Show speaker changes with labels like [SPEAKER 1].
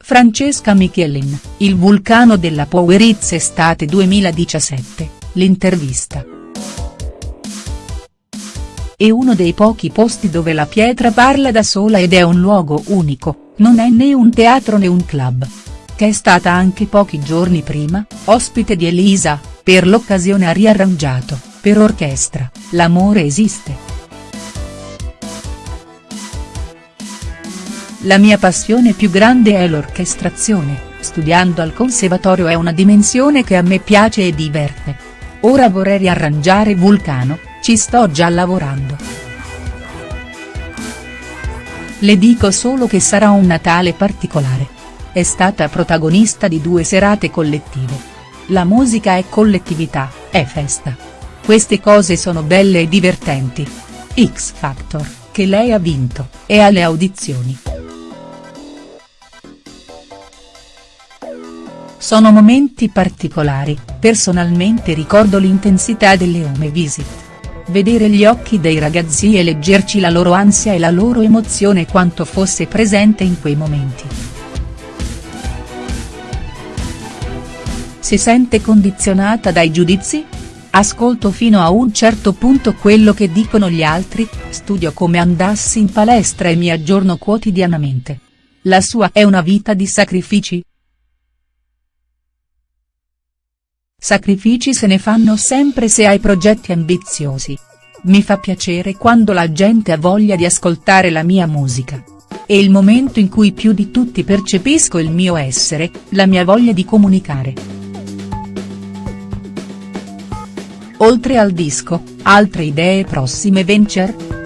[SPEAKER 1] Francesca Michelin, il vulcano della Powerizza estate 2017, l'intervista. È uno dei pochi posti dove la pietra parla da sola ed è un luogo unico, non è né un teatro né un club. Che è stata anche pochi giorni prima, ospite di Elisa, per l'occasione ha riarrangiato, per orchestra, L'amore esiste. La mia passione più grande è l'orchestrazione, studiando al conservatorio è una dimensione che a me piace e diverte. Ora vorrei riarrangiare Vulcano, ci sto già lavorando. Le dico solo che sarà un Natale particolare. È stata protagonista di due serate collettive. La musica è collettività, è festa. Queste cose sono belle e divertenti. X Factor, che lei ha vinto, è alle audizioni. Sono momenti particolari, personalmente ricordo l'intensità delle home visit. Vedere gli occhi dei ragazzi e leggerci la loro ansia e la loro emozione quanto fosse presente in quei momenti. Si sente condizionata dai giudizi? Ascolto fino a un certo punto quello che dicono gli altri, studio come andassi in palestra e mi aggiorno quotidianamente. La sua è una vita di sacrifici?. Sacrifici se ne fanno sempre se hai progetti ambiziosi. Mi fa piacere quando la gente ha voglia di ascoltare la mia musica. È il momento in cui più di tutti percepisco il mio essere, la mia voglia di comunicare. Oltre al disco, altre idee prossime venture?.